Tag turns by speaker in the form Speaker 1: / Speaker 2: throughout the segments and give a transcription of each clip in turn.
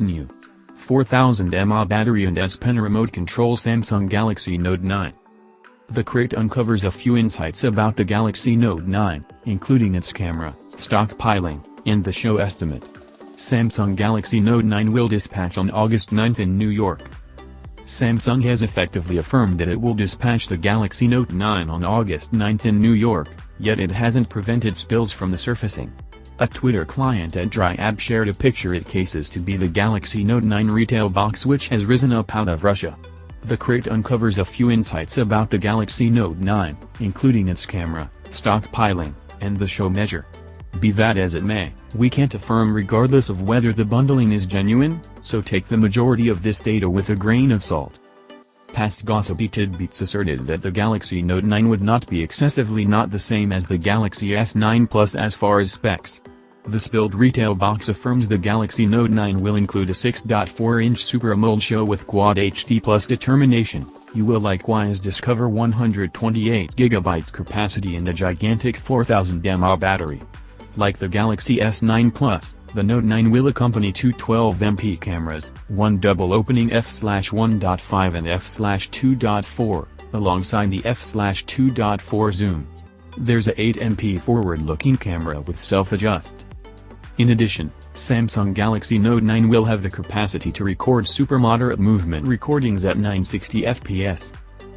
Speaker 1: New 4000 mAh battery and S Pen remote control Samsung Galaxy Note 9. The crate uncovers a few insights about the Galaxy Note 9, including its camera, stockpiling, and the show estimate. Samsung Galaxy Note 9 will dispatch on August 9 in New York. Samsung has effectively affirmed that it will dispatch the Galaxy Note 9 on August 9 in New York, yet it hasn't prevented spills from the surfacing. A Twitter client at Dryab shared a picture it cases to be the Galaxy Note 9 retail box which has risen up out of Russia. The crate uncovers a few insights about the Galaxy Note 9, including its camera, stockpiling, and the show measure. Be that as it may, we can't affirm regardless of whether the bundling is genuine, so take the majority of this data with a grain of salt. Past gossipy tidbits asserted that the Galaxy Note 9 would not be excessively not the same as the Galaxy S9 Plus as far as specs. The spilled retail box affirms the Galaxy Note 9 will include a 6.4-inch Super AMOLED show with Quad HD Plus determination. You will likewise discover 128GB capacity and a gigantic 4000 mAh battery. Like the Galaxy S9 Plus, the Note 9 will accompany two 12MP cameras, one double opening f/1.5 and f/2.4, alongside the f/2.4 zoom. There's a 8MP forward-looking camera with self-adjust. In addition, Samsung Galaxy Note 9 will have the capacity to record super moderate movement recordings at 960 fps.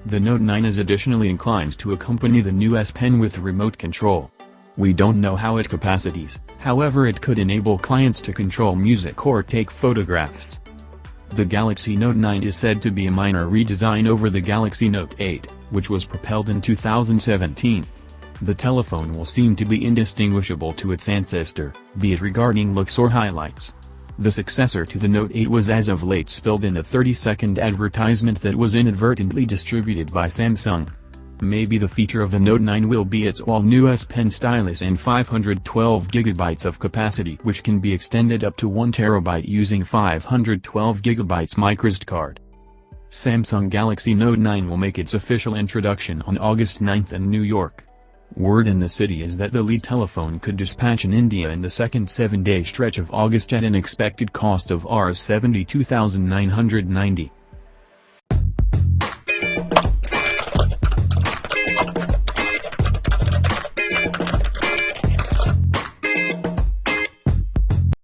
Speaker 1: The Note 9 is additionally inclined to accompany the new S Pen with remote control. We don't know how it capacities, however it could enable clients to control music or take photographs. The Galaxy Note 9 is said to be a minor redesign over the Galaxy Note 8, which was propelled in 2017 the telephone will seem to be indistinguishable to its ancestor, be it regarding looks or highlights. The successor to the Note 8 was as of late spilled in a 30-second advertisement that was inadvertently distributed by Samsung. Maybe the feature of the Note 9 will be its all-new S Pen stylus and 512GB of capacity which can be extended up to 1TB using 512GB microSD card. Samsung Galaxy Note 9 will make its official introduction on August 9 in New York. Word in the city is that the lead telephone could dispatch in India in the second seven-day stretch of August at an expected cost of Rs 72,990.